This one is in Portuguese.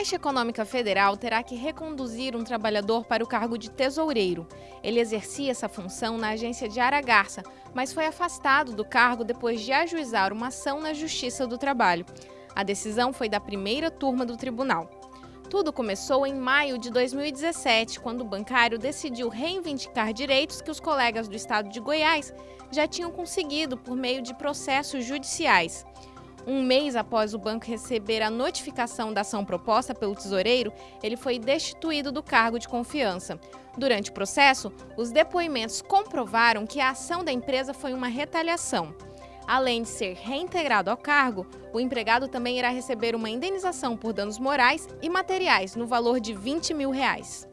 Caixa Econômica Federal terá que reconduzir um trabalhador para o cargo de tesoureiro. Ele exercia essa função na agência de Aragarça, mas foi afastado do cargo depois de ajuizar uma ação na Justiça do Trabalho. A decisão foi da primeira turma do tribunal. Tudo começou em maio de 2017, quando o bancário decidiu reivindicar direitos que os colegas do estado de Goiás já tinham conseguido por meio de processos judiciais. Um mês após o banco receber a notificação da ação proposta pelo tesoureiro, ele foi destituído do cargo de confiança. Durante o processo, os depoimentos comprovaram que a ação da empresa foi uma retaliação. Além de ser reintegrado ao cargo, o empregado também irá receber uma indenização por danos morais e materiais no valor de 20 mil reais.